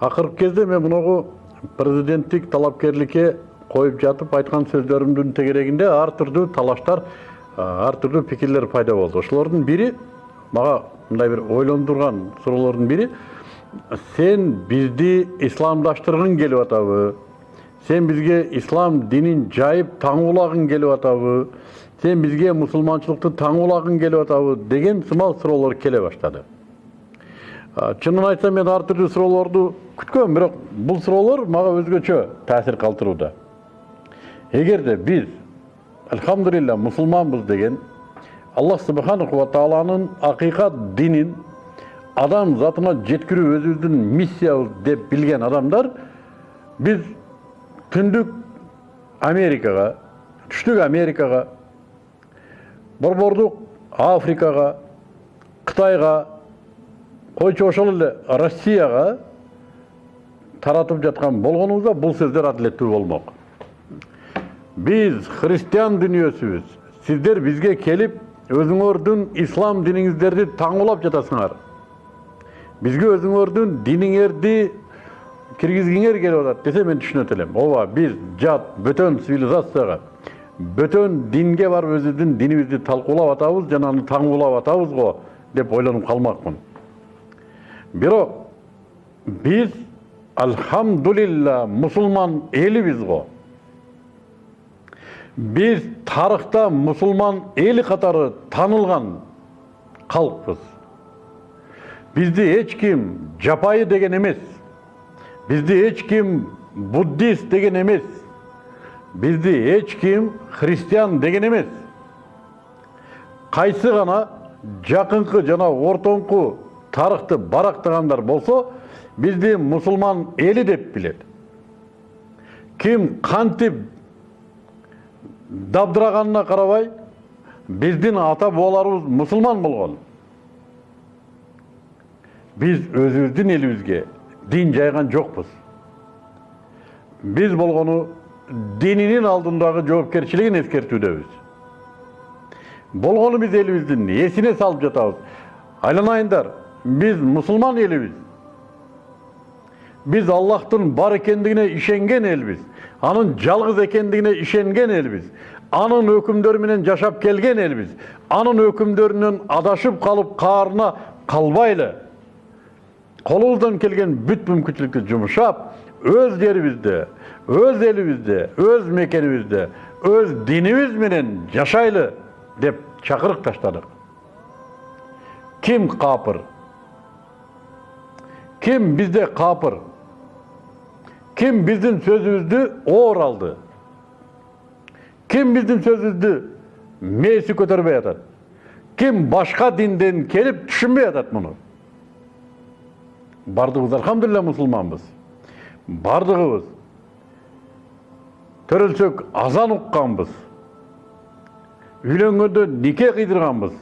акыркы кезде мен мынагу президенттик талапкерликке коюп жатып айткан сөздөрүмдүн тегерегинде ар түрдүү талаштар ар түрдүү пикирлер пайда болду ошолордун бири мага мындай бир ойлондурган суроолордун бири сен бизди исламдаштыргың келип атабы сен бизге ислам динин жайып таңуулагың келип атабы сен бизге мусулманчылыкты таңуулагың келип атабы деген сымал суроолор келе баштады чынын айтсам мен ар түрдүү суроолорду күткөм бирок бул суроолор мага өзгөчө таасир калтырууда эгерде биз альхамдулилля мусулманбыз деген аллах субханаху ва тааланын акыйкат динин адам затына жеткирүү өзүбүздүн миссиябыз деп билген адамдар биз түндүк америкага түштүк америкага борбордук африкага кытайга ошол эле россияга таратып жаткан болгонубузда бул сөздөр адилеттүү болмок биз христиан дүнүйөсүбүз сиздер бизге келип өзүңөрдүн ислам диниңиздерди таңуулап жатасыңар. Бизге өзүңөрдүн диниңерди киргизгиңер келип атат десе мен түшүнөт элем ооба биз жат бөтөн цивилизацияга бөтөн динге барып өзүбүздүн динибизди талкуулап атабыз жана аны таңуулап атабыз го деп ойлонуп калмакмын бирок биз альхамдулилля мусулман элибиз го биз тарыхта мусулман эли катары таанылган калкпыз бизди эч ким жапайы деген эмес бизди эч ким буддист деген эмес бизди эч ким христиан деген эмес кайсы гана жакынкы жана ортоңку тарыхты барактагандар болсо бизди мусулман эли деп билет ким кантип дабдыраганына карабай биздин ата бабаларыбыз мусулман болгон биз өзүбүздүн элибизге дин жайган жокпуз биз болгону дининин алдындагы жоопкерчилигин эскертүүдөбүз болгону биз элибиздин эсине салып жатабыз айланайындар биз мусулман элибиз биз аллахтын бар экендигине ишенген элбиз анын жалгыз экендигине ишенген элбиз анын өкүмдөрү менен жашап келген элбиз анын өкүмдөрүнөн адашып калып каарына калбайлы колубуздан келген бүт мүмкүнчүлүктү жумшап өз жерибизде өз элибизде өз мекенибизде өз динибиз менен жашайлы деп чакырык таштадык ким капыр Ким бизде капыр ким биздин сөзүбүздү оор алды ким биздин сөзүбүздү мээси көтөрбөй атат ким башка динден келип түшүнбөй атат муну баардыгыбыз альхамдулилля мусулманбыз баардыгыбыз төрөлсөк азан укканбыз үйлөнгөндө нике кыйдырганбыз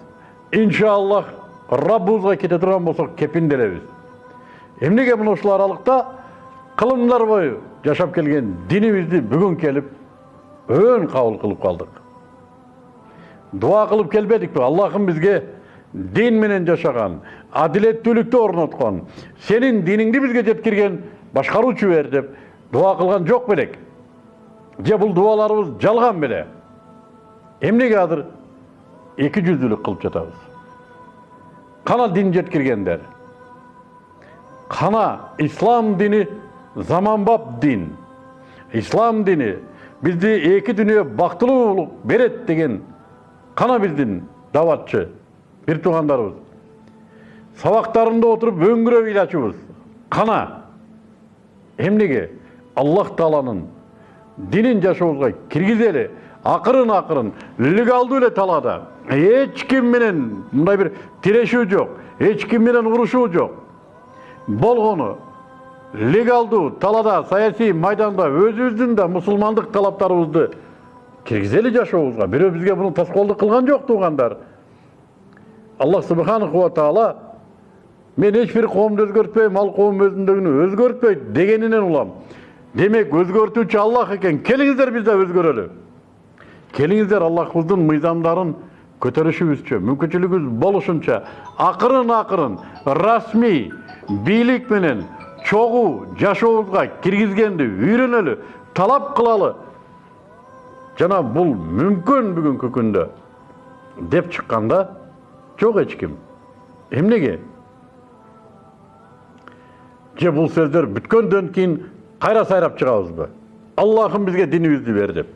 иншаллах раббыбызга кете турган болсок кепинделебиз эмнеге мына ушул аралыкта кылымдар бою жашап келген динибизди бүгүн келип өн кабыл кылып калдык дуа кылып келбедикпи аллахым бизге дин менен жашаган адилеттүүлүктү орноткон сенин диниңди бизге жеткирген башкаруучу бер деп дуа кылган жок белек же бул дубаларыбыз жалган беле эмнеге азыр эки жүздүүлүк кылып жатабыз кана дин жеткиргендер кана ислам дини заманбап дин ислам дини бизди эки дүнүйө бактылуулук берет деген кана биздин даватчы бир туугандарыбыз сабактарында отуруп өңгүрөп ыйлачубуз кана эмнеге аллах тааланын динин жашообузга киргизели акырын акырын легалдуу эле талаада эч ким менен мындай бир тирешүү жок эч ким менен болгону легалдуу талаада саясий майданда өзүбүздүн да мусулмандык талаптарыбызды киргизели жашообузга бирөө бизге муну тоскоолдук кылган жок туугандар аллах субханаху таала мен эч бир коомду өзгөртпөйм ал коом өзүндөгүнү өзгөртпөйт дегенинен улам. Демек өзгөртүүчү аллах экен келиңиздер биз да өзгөрөлү келиңиздер аллахыбыздын мыйзамдарын көтөрүшүбүзчө мүмкүнчүлүгүбүз болушунча акырын акырын расмий бийлик менен чогуу жашообузга киргизгенди үйрөнөлү талап кылалы жана бул мүмкүн бүгүнкү күндө деп чыкканда жок эч ким эмнеге же бул сөздөр бүткөндөн кийин кайра сайрап чыгабызбы аллахым бизге динибизди бер деп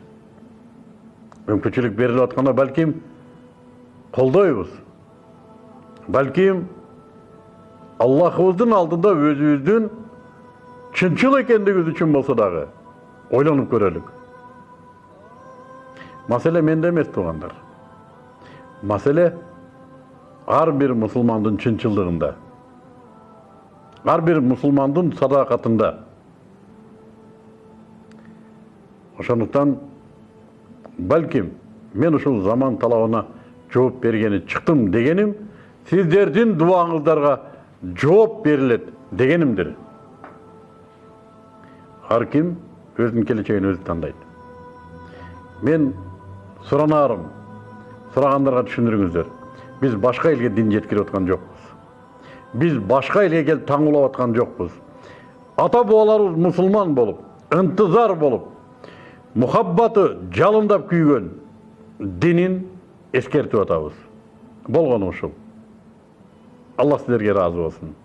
мүмкүнчүлүк берилип атканда балким колдойбуз балким аллахыбыздын алдында өзүбүздүн чынчыл экендигибиз үчүн болсо дагы ойлонуп көрөлүк маселе менде эмес туугандар маселе ар бир мусулмандын чынчылдыгында ар бир мусулмандын садакатында ошондуктан балким мен ушул заман талабына жооп бергени чыктым дегеним сиздердин дубаңыздарга жооп берилет дегенимдир ар ким өзүнүн келечегин өзү тандайт мен суранаарым сурагандарга түшүндүрүңүздөр биз башка элге дин жеткирип аткан жокпуз биз башка элге келип таңуулап аткан жокпуз ата бабаларыбыз мусулман болуп ынтызар болуп мухаббаты жалындап күйгөн динин эскертип атабыз болгону ушул алла сиздерге ыраазы болсун